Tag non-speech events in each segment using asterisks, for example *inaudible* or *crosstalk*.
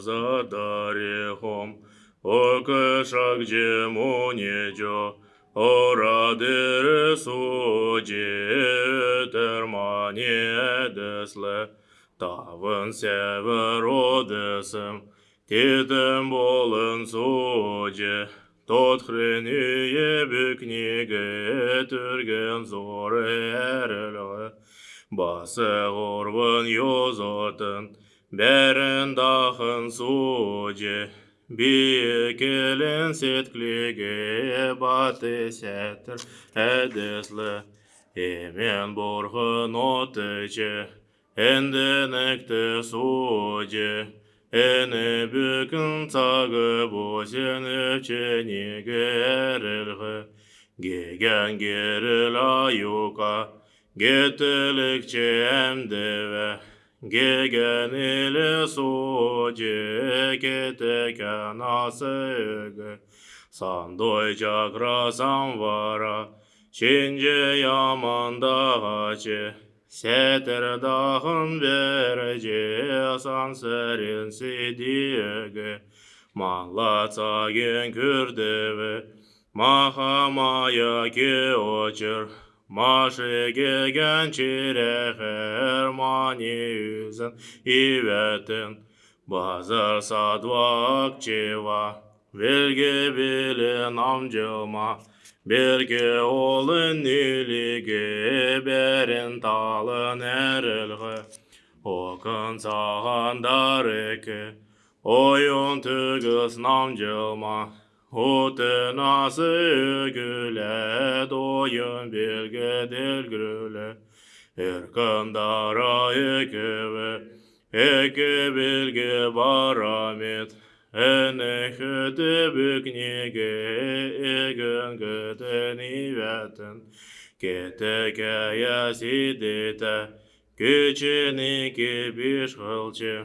задарехом, о где джемунеджо, о радересу джетермане десле, тавын север одесым, титем болын судже, тот хренюе бікнеге түрген зоры әрілі, басы ғорвын йозотын, бәрін дахын суде бекелін сетклеге баты сәтір әдеслі емен отычы, отыче әндінікті суде. Әні бүкін цагы бозеніп ченеге әрілгі геген керіл аюқа әмді әмдеве Gegen ile soje kete kanasege sandoyca krasan vara şince yamanda haçe seter dahın verece san serin sidiyege. Malata gen kürdeve mahamaya ki Машеге генчире хермани yüzün ivetin Bazar sadvak çiva Vilgi bilin amcıma Birgi olun niligi Berin talın erilgi Okun sağan dariki Oyun tügüs namcılma Hotenası güle doyun bilge delgrüle Erkandara ekeve eke bilge baramet Ene hüde büknige egen göden ivetin Kete kaya sidete Küçünü ki bir hılçı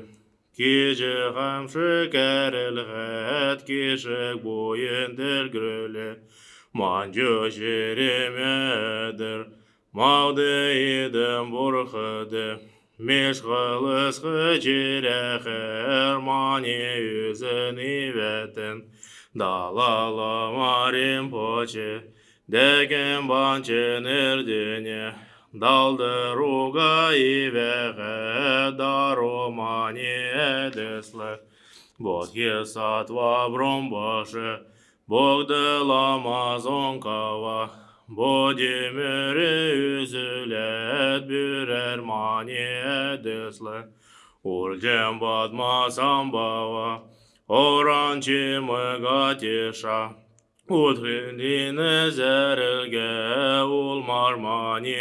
Кежі қамшы кәрілғәт, кешік бойын тілгірілі, Манжы жеремедір, мауды едім бұрқыды. Меш қылысқы жерәқір, мане өзін үйбәтін. Далалы марин почы, дәкін банчы нердіне, Далдыруга дару дарумане деслы. Бодхи сатва бромбаши, ламазон ламазонкава, Боди мөре үзілет бүрер мане деслы. Урджем бадма самбава, Оранчи мыгатиша, Утренніне зәрілге ол мармани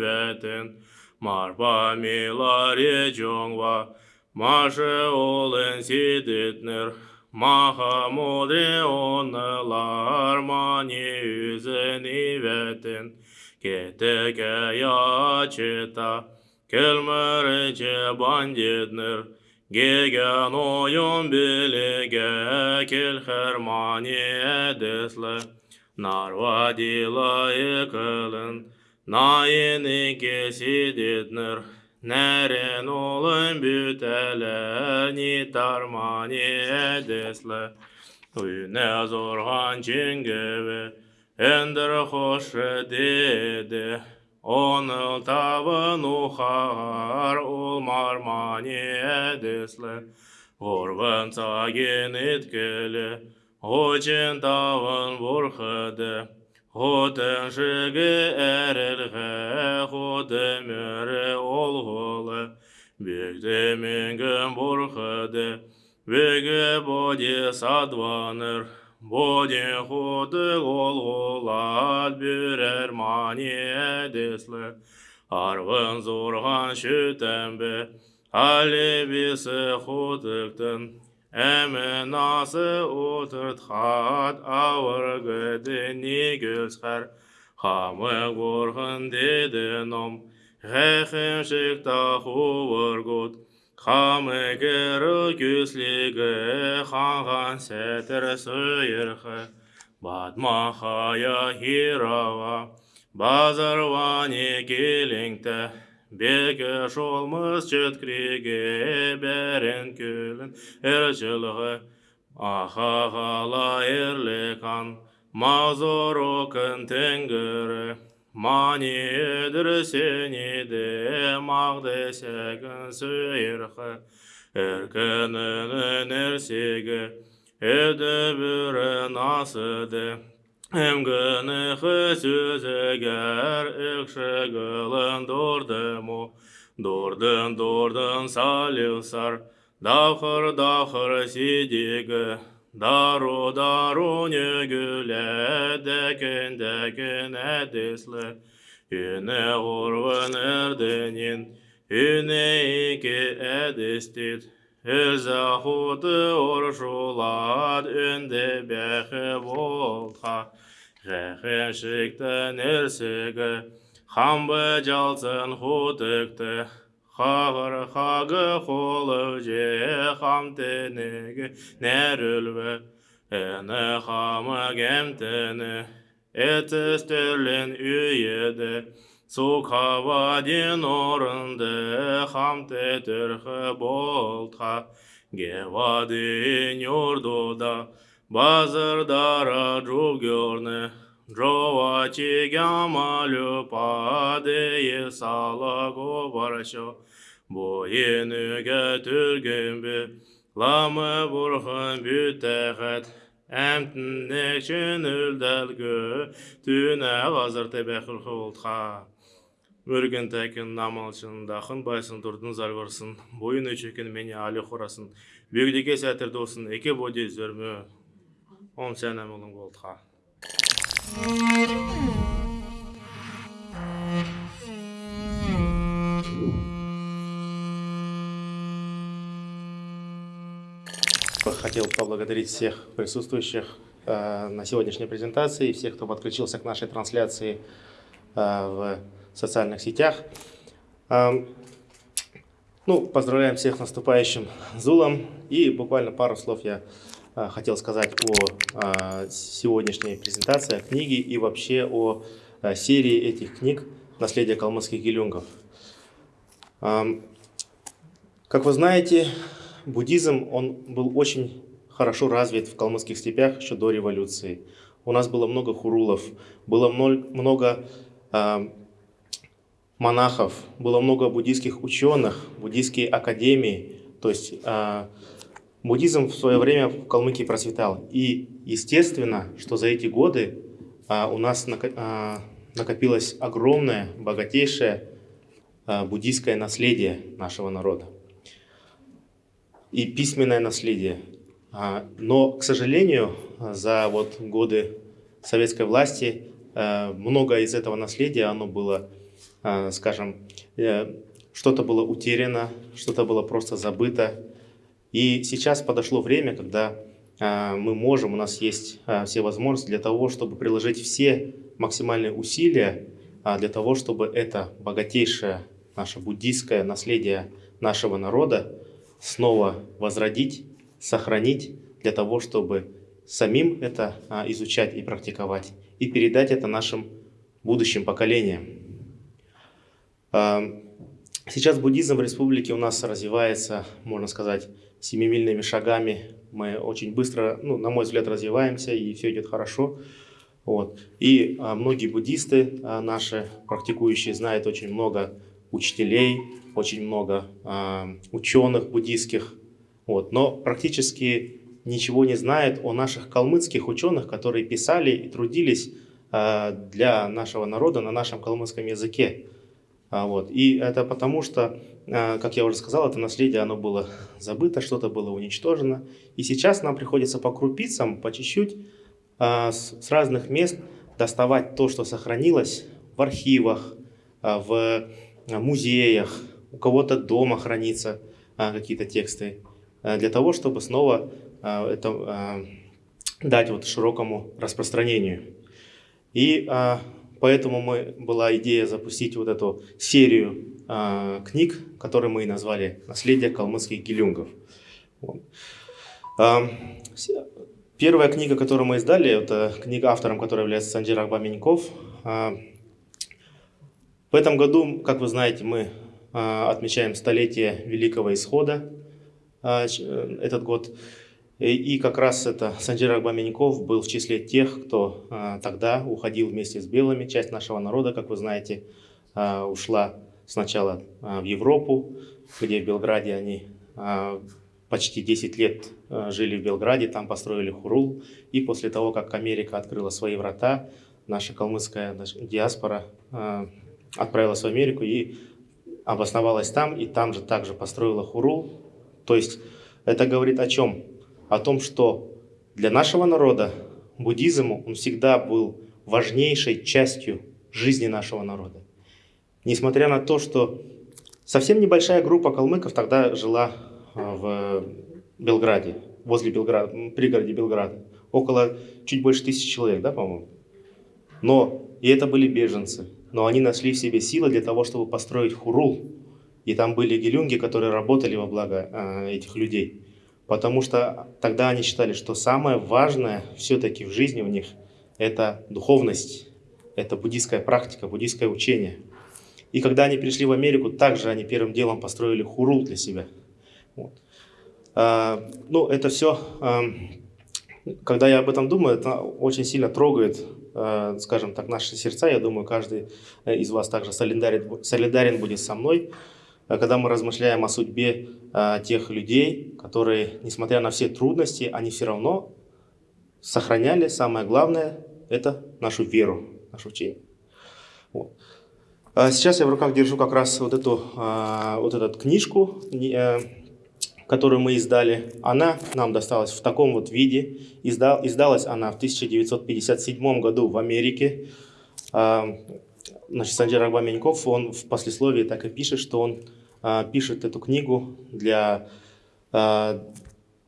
вәтін, Марба миларе джонгва, маше олен сидетнер, Маха моде онылар мани үзені вәтін, Кетеке ячета, келмірінче бандетнер, Гегеноем белеге кел хермане эдесле, Нарвадила екелен, наины кесидетнер, Нерен олын бүтелени тармане эдесле, Үйне зорған ченгеве, Эндір хошы деді, он э, табын ухар ол мармане десле, Орван цаген еткелі, Очен тавын борхыды, Хотын жығы әрілгі, Хоты мөрі олғылы, Бекті менгім борхыды, Бегі боди садваныр, Боде ходы голголат бюрер мани әдеслі, Арвын зорған шутембе, әлебесі хотықтын, Әмін насы отыртхат, ауыр гөдіне гөлсқар, Хамы горғын деді ном, Хэхэм таху вұргут, Хамегер гюслиге ханган сетер сыйырхы. Батмахая хирава. Базарване келеңті. Бекі жолмыз жеткіреге бәрін көлін әрчіліғі. Ахағала ерлікан. Мазорокын тәңгірі. Мани Манидыр сениде мағды сәгін сөйірқы, Әркінің әрсегі, әді бүрін асыды. Әмгіні сөзігер үкшігілін дордыму, Дордын-дордын салюсар, дақыр-дақыр седегі, Дару дару негіле дәкен дәкен әдеслі Үне ғұрван әрденен Үне ике әдестет Өз құты оршулат үнде бәхі болқа. Ғәхешіктен әрсігі Хамбы жалсын құтықты. Хавар хагы холы же хам тенеге нерүлве эне хама гемтене этес төрлен үйеді сук хавадин орынды хам те төрхі болтха. Гевадин юрдуда базардара джугерне Джова чигяма люпа дее сала гобаршо. Бойынуге түргенбе, ламы бурхан бүтәхәт. Әмтінне чүнілдәлгі, түнә ғазырты бәхілхі олтқа. Өрген тәкін намалшын, дахын байсын, тұрдын зарғырсын, бойын өчекін мені алі құрасын, бөгдеге сәтір досын, екі боде зөрмі, он сәнәм. Хотел поблагодарить всех присутствующих э, на сегодняшней презентации, всех, кто подключился к нашей трансляции э, в социальных сетях. Э, ну, поздравляем всех с наступающим Зулом. И буквально пару слов я хотел сказать о э, сегодняшней презентации, о книге и вообще о э, серии этих книг «Наследие калмыцких гелюнгов». Э, как вы знаете, буддизм он был очень хорошо развит в калмыцких степях еще до революции. У нас было много хурулов, было много э, монахов, было много буддийских ученых, буддийские академии. То есть э, буддизм в свое время в Калмыкии процветал. И естественно, что за эти годы э, у нас накопилось огромное, богатейшее буддийское наследие нашего народа и письменное наследие. А, но, к сожалению, за вот годы советской власти э, много из этого наследия, оно было, э, скажем, э, что-то было утеряно, что-то было просто забыто. И сейчас подошло время, когда мы можем, у нас есть все возможности для того, чтобы приложить все максимальные усилия для того, чтобы это богатейшее наше буддийское наследие нашего народа снова возродить, сохранить для того, чтобы самим это а, изучать и практиковать, и передать это нашим будущим поколениям. А, сейчас буддизм в республике у нас развивается, можно сказать, семимильными шагами. Мы очень быстро, ну, на мой взгляд, развиваемся, и все идет хорошо. Вот. И а, многие буддисты а, наши, практикующие, знают очень много учителей, очень много э, ученых буддийских, вот, но практически ничего не знает о наших калмыцких ученых, которые писали и трудились э, для нашего народа на нашем калмыцком языке. А, вот. И это потому, что, э, как я уже сказал, это наследие оно было забыто, что-то было уничтожено. И сейчас нам приходится по крупицам, по чуть-чуть, э, с, разных мест доставать то, что сохранилось в архивах, э, в музеях, у кого-то дома хранится а, какие-то тексты, а, для того, чтобы снова а, это а, дать вот широкому распространению. И а, поэтому мы, была идея запустить вот эту серию а, книг, которые мы и назвали «Наследие калмыцких гелюнгов». Вот. А, первая книга, которую мы издали, это книга автором, которой является Санджир Акбаменьков. В этом году, как вы знаете, мы отмечаем столетие Великого Исхода, этот год. И как раз это Санджир Агбаменьков был в числе тех, кто тогда уходил вместе с белыми. Часть нашего народа, как вы знаете, ушла сначала в Европу, где в Белграде они почти 10 лет э, жили в Белграде, там построили Хурул. И после того, как Америка открыла свои врата, наша калмыцкая диаспора э, отправилась в Америку и обосновалась там, и там же также построила Хурул. То есть это говорит о чем? О том, что для нашего народа буддизм он всегда был важнейшей частью жизни нашего народа. Несмотря на то, что совсем небольшая группа калмыков тогда жила а, в Белграде, возле Белграда, пригороде Белграда. Около чуть больше тысячи человек, да, по-моему? Но, и это были беженцы, но они нашли в себе силы для того, чтобы построить хурул. И там были гелюнги, которые работали во благо э, этих людей. Потому что тогда они считали, что самое важное все-таки в жизни у них это духовность, это буддийская практика, буддийское учение. И когда они пришли в Америку, также они первым делом построили хурул для себя – вот. А, ну, это все, а, когда я об этом думаю, это очень сильно трогает, а, скажем так, наши сердца. Я думаю, каждый э, из вас также солидарен, солидарен будет со мной, когда мы размышляем о судьбе тех людей, которые, несмотря на все трудности, они все равно сохраняли, самое главное, это нашу веру, наше учение. Вот. Сейчас я в руках держу как раз вот эту, вот эту книжку, э, которую мы издали, она нам досталась в таком вот виде. Издал, издалась она в 1957 году в Америке. Значит, Санджир Агбаменьков, он в послесловии так и пишет, что он а, пишет эту книгу для, а,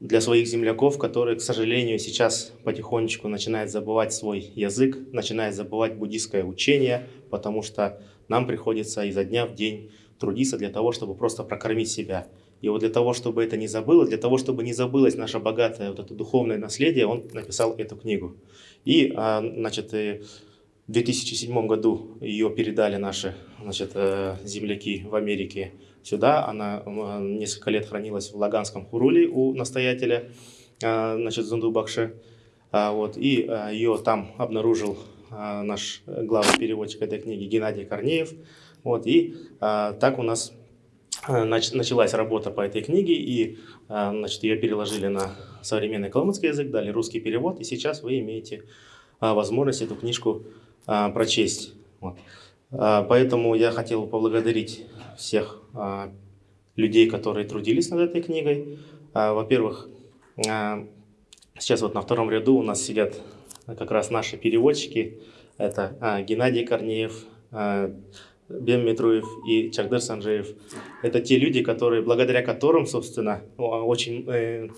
для своих земляков, которые, к сожалению, сейчас потихонечку начинают забывать свой язык, начинают забывать буддийское учение, потому что нам приходится изо дня в день трудиться для того, чтобы просто прокормить себя. И вот для того, чтобы это не забылось, для того, чтобы не забылось наше богатое вот это духовное наследие, он написал эту книгу. И, а, значит, в 2007 году ее передали наши значит, э, земляки в Америке сюда. Она несколько лет хранилась в Лаганском Хуруле у настоятеля, а, значит, Зундубакши. А, вот, и ее там обнаружил наш главный переводчик этой книги Геннадий Корнеев. Вот, и так у нас Э, началась работа по этой книге, и э, значит, ее переложили на современный калмыцкий язык, дали русский перевод, и сейчас вы имеете э, возможность эту книжку прочесть. Вот. Поэтому я хотел поблагодарить всех людей, которые трудились над этой книгой. Во-первых, сейчас вот на втором ряду у нас сидят как раз наши переводчики. Это Геннадий Корнеев, Бем Митруев и Чагдыр Санжеев. Это те люди, которые, благодаря которым, собственно, а очень, э,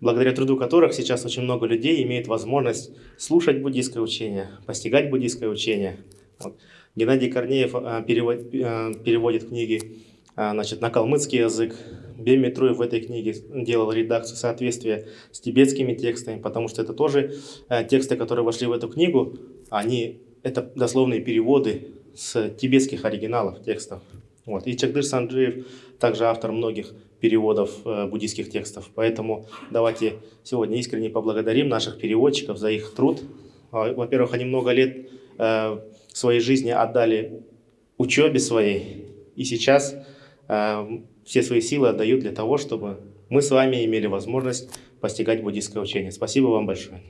благодаря труду которых сейчас очень много людей имеет возможность слушать буддийское учение, постигать буддийское учение. Вот. Геннадий Корнеев э, перевод, э, переводит книги э, значит, на калмыцкий язык. Бем Митруев в этой книге делал редакцию соответствия с тибетскими текстами, потому что это тоже тексты, которые вошли в эту книгу, они это дословные переводы с тибетских оригиналов текстов. Вот. И Чагдыр Санджиев также автор многих переводов э, буддийских текстов. Поэтому давайте сегодня искренне поблагодарим наших переводчиков за их труд. А, во-первых, они много лет э, своей жизни отдали учебе своей. И сейчас э, все свои силы отдают для того, чтобы мы с вами имели возможность постигать буддийское учение. Спасибо вам большое.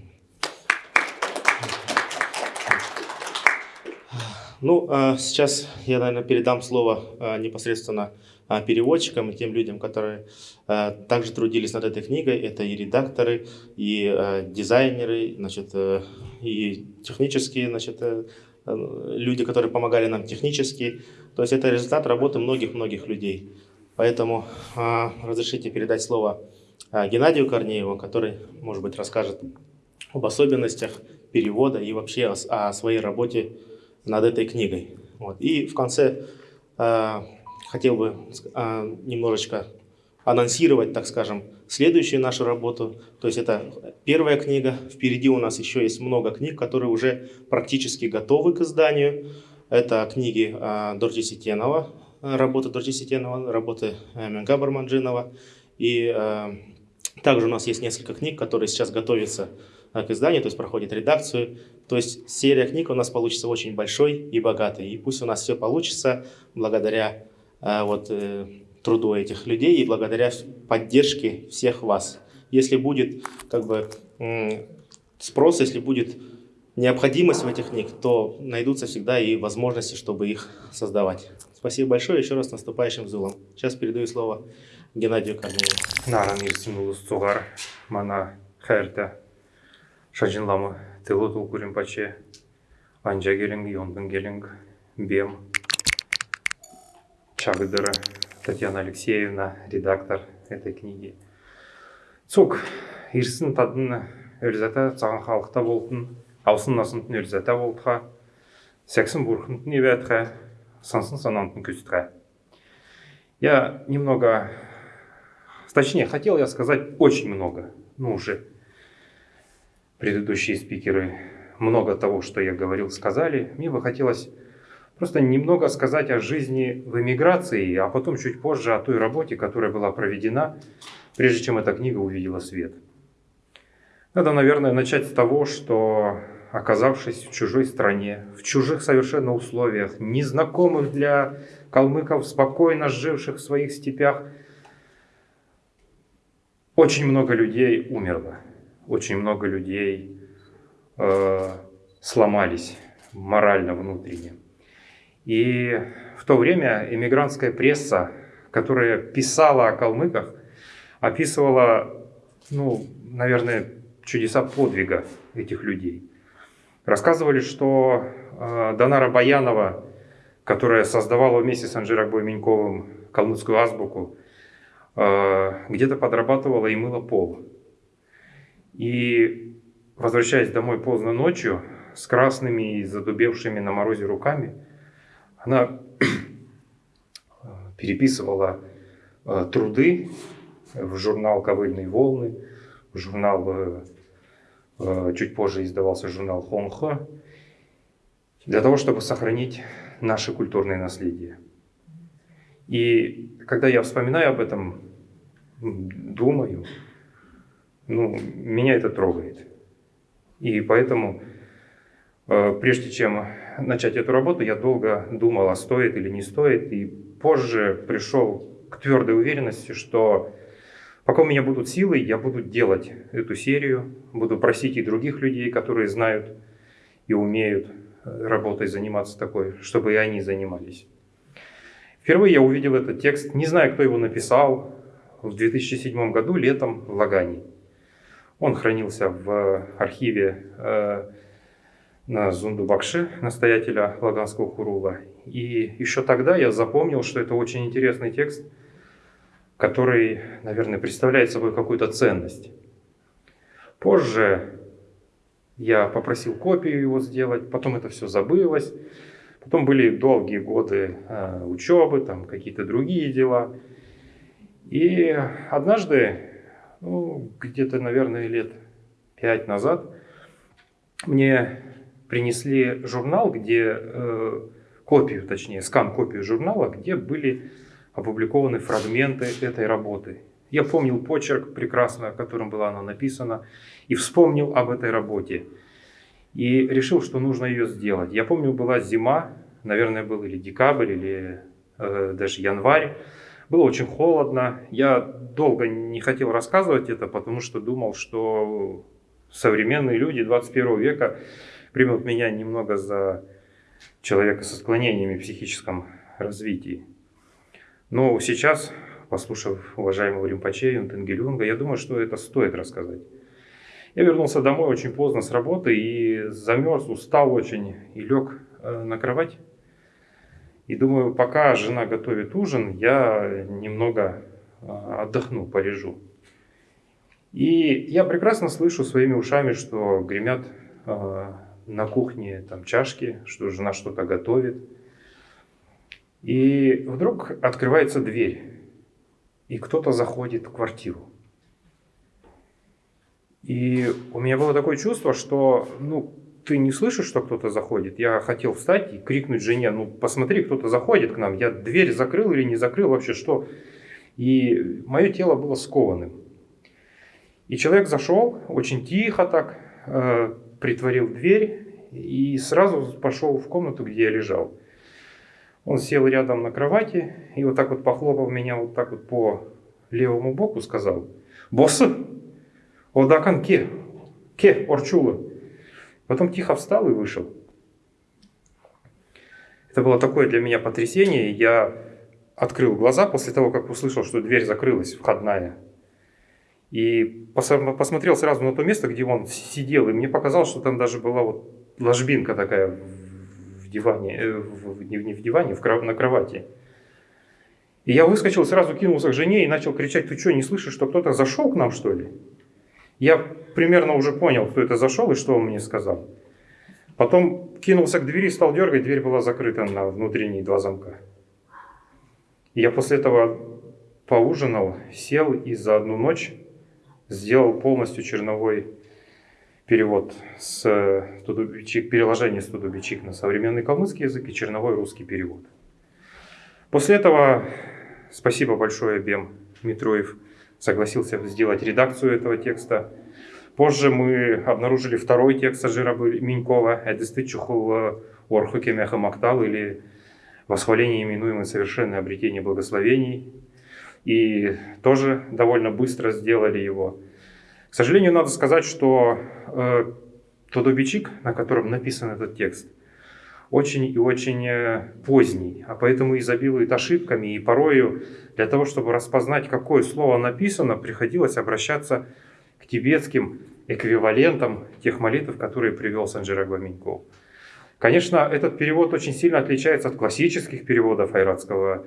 Ну, а сейчас я, наверное, передам слово непосредственно переводчикам и тем людям, которые также трудились над этой книгой. Это и редакторы, и дизайнеры, значит, э, и технические значит, э, люди, которые помогали нам технически. То есть это результат работы многих-многих людей. Поэтому разрешите передать слово Геннадию Корнееву, который, может быть, расскажет об особенностях перевода и вообще о, своей работе над этой книгой. Вот. И в конце э, хотел бы э, немножечко анонсировать, так скажем, следующую нашу работу. То есть это первая книга. Впереди у нас еще есть много книг, которые уже практически готовы к изданию. Это книги э, Дорджи Ситенова, работы Дорджи Ситенова, работы Менга Барманджинова. И также у нас есть несколько книг, которые сейчас готовятся к изданию, то есть проходит редакцию. То есть серия книг у нас получится очень большой и богатой. И пусть у нас все получится благодаря вот, труду этих людей и благодаря поддержке всех вас. Если будет как бы спрос, если будет необходимость в этих книг, то найдутся всегда и возможности, чтобы их создавать. Спасибо большое еще раз наступающим Зулом. Сейчас передаю слово Геннадию Корнееву. Наран ирсимулус цугар, мана хэрте, шажинламы, тылу тулкурин паче, анжа гелинг, йондын гелинг, бем, чагдыры, Татьяна Алексеевна, редактор этой книги. Цук, ирсін тадын өлзәті цаған халықта болтын, аусын насынтын өлзәті болтыға, сәксін бурхынтын ебәтіға, сансын санантын күстіға. Я немного, точнее, хотел я сказать очень много, ну уже предыдущие спикеры много того, что я говорил, сказали. Мне бы хотелось просто немного сказать о жизни в эмиграции, а потом чуть позже о той работе, которая была проведена, прежде чем эта книга увидела свет. Надо, наверное, начать с того, что оказавшись в чужой стране, в чужих совершенно условиях, незнакомых для калмыков, спокойно живших в своих степях, очень много людей умерло, очень много людей э, сломались морально, внутренне. И в то время эмигрантская пресса, которая писала о калмыках, описывала, ну, наверное, чудеса подвига этих людей. Рассказывали, что э, Донара Баянова, которая создавала вместе с Анжиракбой Меньковым калмыцкую азбуку, э, где-то подрабатывала и мыла пол. И, возвращаясь домой поздно ночью, с красными и задубевшими на морозе руками, она *clears throat* переписывала э, труды в журнал «Ковыльные волны», в журнал, э, э, чуть позже издавался журнал «Хонхо», для того, чтобы сохранить наше культурное наследие. И когда я вспоминаю об этом, думаю, ну, меня это трогает. И поэтому, прежде чем начать эту работу, я долго думал, а стоит или не стоит, и позже пришел к твердой уверенности, что пока у меня будут силы, я буду делать эту серию, буду просить и других людей, которые знают и умеют э, работой заниматься такой, чтобы и они занимались. Впервые я увидел этот текст, не знаю, кто его написал, в 2007 году, летом в Лагане. Он хранился в архиве на Зундубакши, настоятеля Лаганского Хурула. И еще тогда я запомнил, что это очень интересный текст, который, наверное, представляет собой какую-то ценность. Позже я попросил копию его сделать, потом это все забылось. Потом были долгие годы э, учебы, там какие-то другие дела. И однажды, ну, где-то, наверное, лет пять назад, мне принесли журнал, где э, копию, точнее, скан-копию журнала, где были опубликованы фрагменты этой работы. Я помнил почерк прекрасно, которым была она написана, и вспомнил об этой работе. И решил, что нужно ее сделать. Я помню, была зима, наверное, был или декабрь, или э, даже январь. Было очень холодно. Я долго не хотел рассказывать это, потому что думал, что современные люди 21 века примут меня немного за человека со склонениями в психическом развитии. Но сейчас, послушав уважаемого Римпаче Юнтенгелюнга, я думаю, что это стоит рассказать. Я вернулся домой очень поздно с работы и замерз, устал очень и лег э, на кровать. И думаю, пока жена готовит ужин, я немного э, отдохну, полежу. И я прекрасно слышу своими ушами, что гремят э, на кухне там чашки, что жена что-то готовит. И вдруг открывается дверь, и кто-то заходит в квартиру. И у меня было такое чувство, что ну, ты не слышишь, что кто-то заходит? Я хотел встать и крикнуть жене, ну посмотри, кто-то заходит к нам. Я дверь закрыл или не закрыл, вообще что? И мое тело было скованным. И человек зашел, очень тихо так, э, притворил дверь и сразу пошел в комнату, где я лежал. Он сел рядом на кровати и вот так вот похлопал меня вот так вот по левому боку, сказал, «Босс, одакан ке, ке, орчула». Потом тихо встал и вышел. Это было такое для меня потрясение. Я открыл глаза после того, как услышал, что дверь закрылась, входная. И посмотрел сразу на то место, где он сидел. И мне показалось, что там даже была вот ложбинка такая в диване, э, в, не, в диване, в, на кровати. И я выскочил, сразу кинулся к жене и начал кричать, ты что, не слышишь, что кто-то зашел к нам, что ли? Я примерно уже понял, кто это зашел и что он мне сказал. Потом кинулся к двери, стал дергать, дверь была закрыта на внутренние два замка. Я после этого поужинал, сел и за одну ночь сделал полностью черновой перевод с тудубичик, переложение с тудубичик на современный калмыцкий язык и черновой русский перевод. После этого спасибо большое Бем Митроев согласился сделать редакцию этого текста. Позже мы обнаружили второй текст Ажира Минькова «Эдесты чухул орхуке махтал» или «Восхваление, именуемое совершенное обретение благословений». И тоже довольно быстро сделали его. К сожалению, надо сказать, что э, тот обечик, на котором написан этот текст, очень и очень э, поздний, а поэтому изобилует ошибками, и порою для того, чтобы распознать, какое слово написано, приходилось обращаться к тибетским эквивалентам тех молитв, которые привел Санджира Гламеньков. Конечно, этот перевод очень сильно отличается от классических переводов айратского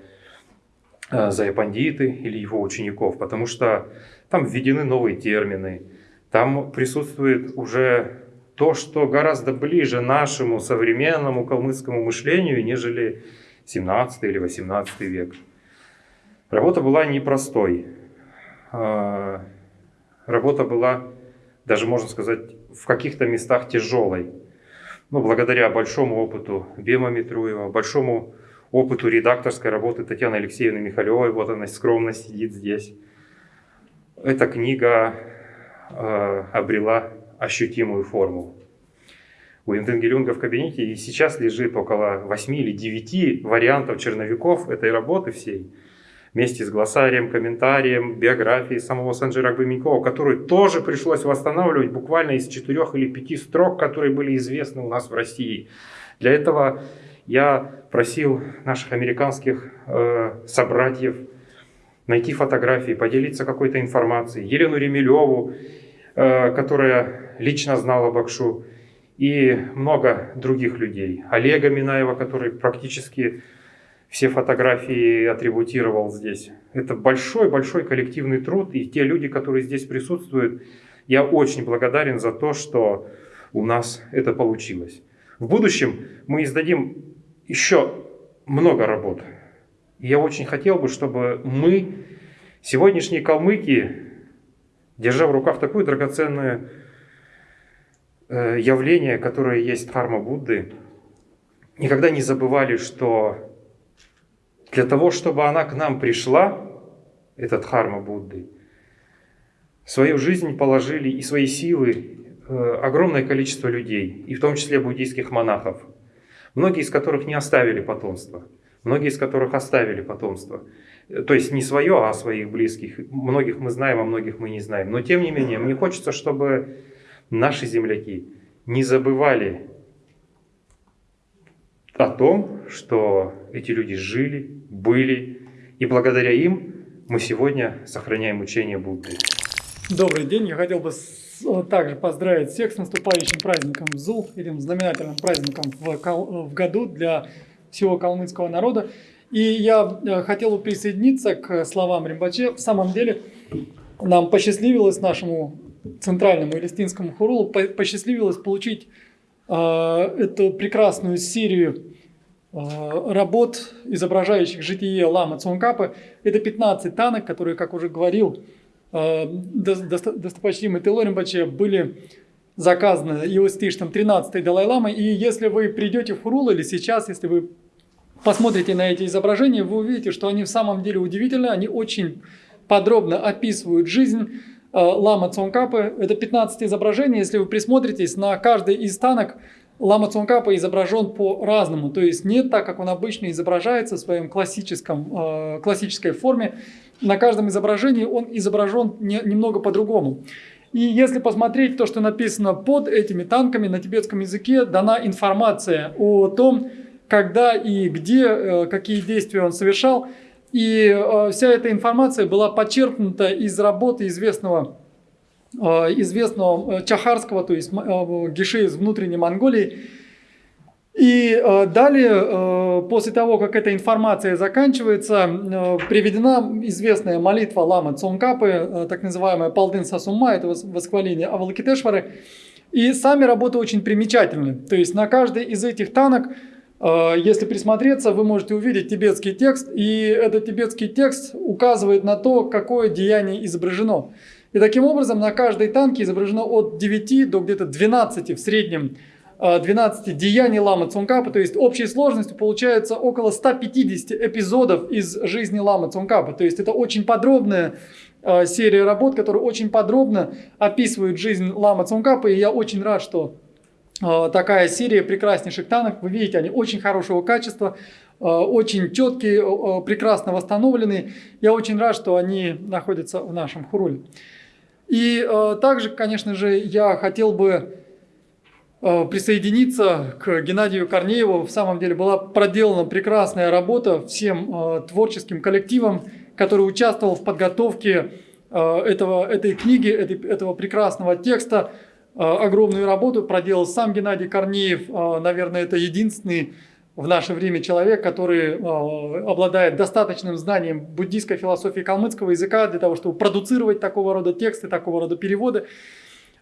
э, Заяпандиты или его учеников, потому что там введены новые термины, там присутствует уже то, что гораздо ближе нашему современному калмыцкому мышлению, нежели 17 или 18 век. Работа была непростой. А, работа была, даже можно сказать, в каких-то местах тяжелой. Ну, благодаря большому опыту Бема Митруева, большому опыту редакторской работы Татьяны Алексеевны Михалевой, вот она скромно сидит здесь, эта книга э, обрела ощутимую форму. У Интенгелюнга в кабинете и сейчас лежит около 8 или 9 вариантов черновиков этой работы всей, вместе с глоссарием, комментарием, биографией самого Санджира Гбамикова, которую тоже пришлось восстанавливать буквально из 4 или 5 строк, которые были известны у нас в России. Для этого я просил наших американских э, собратьев найти фотографии, поделиться какой-то информацией. Елену Ремелеву, э, которая лично знала Бакшу, и много других людей. Олега Минаева, который практически все фотографии атрибутировал здесь. Это большой-большой коллективный труд, и те люди, которые здесь присутствуют, я очень благодарен за то, что у нас это получилось. В будущем мы издадим еще много работ. Я очень хотел бы, чтобы мы, сегодняшние калмыки, держа в руках такое драгоценное э, явление, которое есть дхарма Будды, никогда не забывали, что для того, чтобы она к нам пришла, эта дхарма Будды, свою жизнь положили и свои силы э, огромное количество людей, и в том числе буддийских монахов, многие из которых не оставили потомство – многие из которых оставили потомство. То есть не свое, а своих близких. Многих мы знаем, а многих мы не знаем. Но тем не менее, мне хочется, чтобы наши земляки не забывали о том, что эти люди жили, были, и благодаря им мы сегодня сохраняем учение Будды. Добрый день. Я хотел бы также поздравить всех с наступающим праздником ЗУЛ, этим знаменательным праздником в, в году для всего калмыцкого народа. И я э, хотел бы присоединиться к словам Римбаче. В самом деле нам посчастливилось нашему центральному элистинскому хурулу посчастливилось получить э, эту прекрасную серию э, работ, изображающих житие Лама Цункапа. Это 15 танок, которые, как уже говорил э, достопочтимый Тело Римбаче, были заказана его святейшеством 13 Далай-Ламой. И если вы придете в Хурул или сейчас, если вы посмотрите на эти изображения, вы увидите, что они в самом деле удивительны, они очень подробно описывают жизнь э, Лама Цонкапы. Это 15 изображений, если вы присмотритесь, на каждый из танок Лама Цонкапа изображен по-разному, то есть не так, как он обычно изображается в своем классическом, э, классической форме. На каждом изображении он изображен не, немного по-другому. И если посмотреть то, что написано под этими танками на тибетском языке, дана информация о том, когда и где, э, какие действия он совершал. И э, вся эта информация была подчеркнута из работы известного известного э, Чахарского, то есть э, Гиши из внутренней Монголии. И далее, после того, как эта информация заканчивается, приведена известная молитва Лама Цонкапы, так называемая Палдын Сасума, это восхваление Авалакитешвары. И сами работы очень примечательны. То есть на каждый из этих танок, если присмотреться, вы можете увидеть тибетский текст, и этот тибетский текст указывает на то, какое деяние изображено. И таким образом на каждой танке изображено от 9 до где-то 12 в среднем 12 э, деяний ламы Цункапа, то есть общей сложностью получается около 150 эпизодов из жизни ламы Цункапа. То есть это очень подробная э, серия работ, которая очень подробно описывает жизнь ламы Цункапа, и я очень рад, что э, такая серия прекраснейших танок, вы видите, они очень хорошего качества, очень четкие, прекрасно восстановленные. Я очень рад, что они находятся в нашем хуруле. И э, также, конечно же, я хотел бы э, присоединиться к Геннадию Корнееву. В самом деле была проделана прекрасная работа всем э, творческим коллективам, который участвовал в подготовке э, этого, этой книги, этой, этого прекрасного текста. Э, огромную работу проделал сам Геннадий Корнеев. Э, наверное, это единственный в наше время человек, который э, обладает достаточным знанием буддийской философии калмыцкого языка для того, чтобы продуцировать такого рода тексты, такого рода переводы.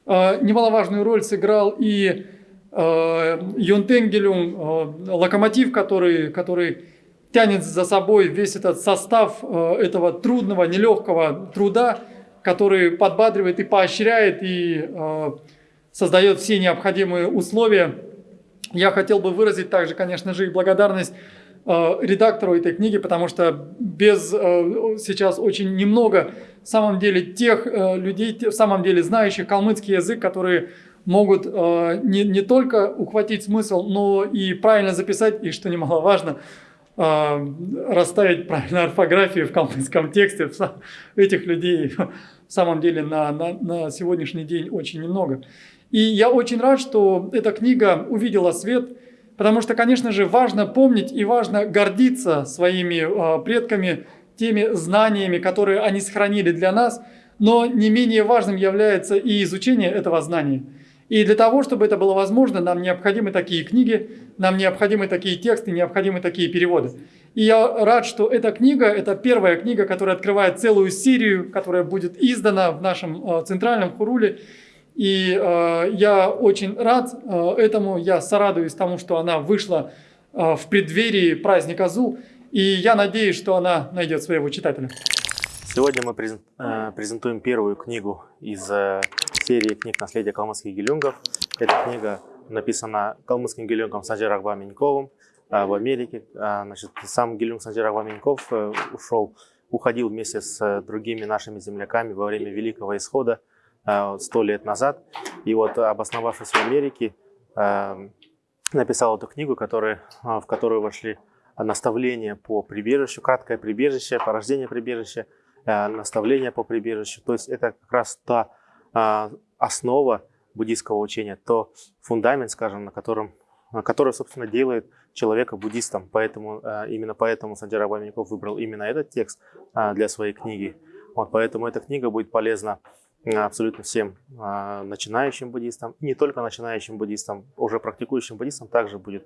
Э, немаловажную роль сыграл и э, Йонтенгелюм, э, локомотив, который, который тянет за собой весь этот состав э, этого трудного, нелегкого труда, который подбадривает и поощряет и э, создает все необходимые условия я хотел бы выразить также, конечно же, и благодарность э, редактору этой книги, потому что без э, сейчас очень немного, в самом деле, тех э, людей, в самом деле, знающих калмыцкий язык, которые могут не, не только ухватить смысл, но и правильно записать, и, что немаловажно, расставить правильно орфографию в калмыцком тексте. Этих людей в самом деле на, на, на сегодняшний день очень немного. И я очень рад, что эта книга увидела свет, потому что, конечно же, важно помнить и важно гордиться своими а, предками, теми знаниями, которые они сохранили для нас, но не менее важным является и изучение этого знания. И для того, чтобы это было возможно, нам необходимы такие книги, нам необходимы такие тексты, необходимы такие переводы. И я рад, что эта книга, это первая книга, которая открывает целую серию, которая будет издана в нашем а, центральном хуруле. И э, я очень рад э, этому, я сорадуюсь тому, что она вышла э, в преддверии праздника ЗУ, и я надеюсь, что она найдет своего читателя. Сегодня мы э, презентуем первую книгу из э, серии книг «Наследие калмыцких гелюнгов». Эта книга написана калмыцким гелюнгом Санджир Ахба в Америке. Значит, сам гелюнг Санджир Ахба ушел, уходил вместе с другими нашими земляками во время Великого Исхода Э, сто лет назад. И вот обосновавшись в Америке, э, написал эту книгу, которая, э, в которую вошли наставления по прибежищу, краткое прибежище, порождение прибежища, наставления по прибежищу. То есть это как раз та основа буддийского учения, то фундамент, скажем, на котором, который, собственно, делает человека буддистом. Поэтому, именно поэтому Сандира Абамиков выбрал именно этот текст для своей книги. Вот, поэтому эта книга будет полезна абсолютно всем а, начинающим буддистам, не только начинающим буддистам, уже практикующим буддистам также будет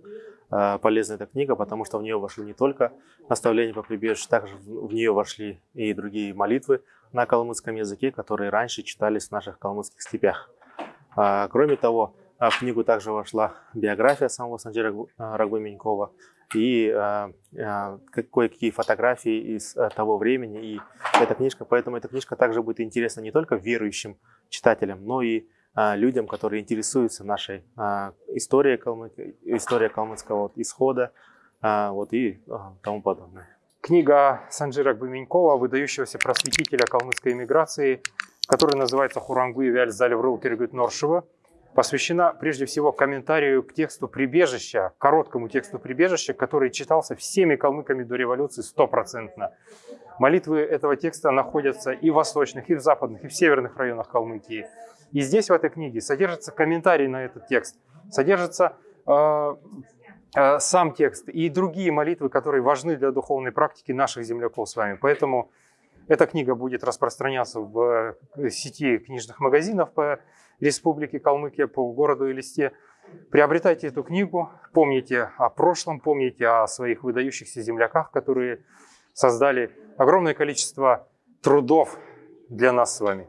а, полезна эта книга, потому что в нее вошли не только наставления по прибежищу, также в нее вошли и другие молитвы на калмыцком языке, которые раньше читались в наших калмыцких степях. А, кроме того, в книгу также вошла биография самого Санджира Рагбы и э, э, кое-какие фотографии из э, того времени. И эта книжка, поэтому эта книжка также будет интересна не только верующим читателям, но и а, людям, которые интересуются нашей а, историей, Калмыкии, историей калмыцкого вот, исхода а, вот, и а, тому подобное. Книга Санджира Гбаменькова, выдающегося просветителя калмыцкой эмиграции, которая называется «Хурангу и Вяль Залеврыл Киргют Норшева», посвящена прежде всего комментарию к тексту «Прибежища», короткому тексту «Прибежища», который читался всеми калмыками до революции стопроцентно. Молитвы этого текста находятся и в восточных, и в западных, и в северных районах Калмыкии. И здесь, в этой книге, содержится комментарий на этот текст, содержится э, э, сам текст и другие молитвы, которые важны для духовной практики наших земляков с вами. Поэтому эта книга будет распространяться в э, сети книжных магазинов по Республике Калмыкия, по городу Элисте. Приобретайте эту книгу, помните о прошлом, помните о своих выдающихся земляках, которые создали огромное количество трудов для нас с вами.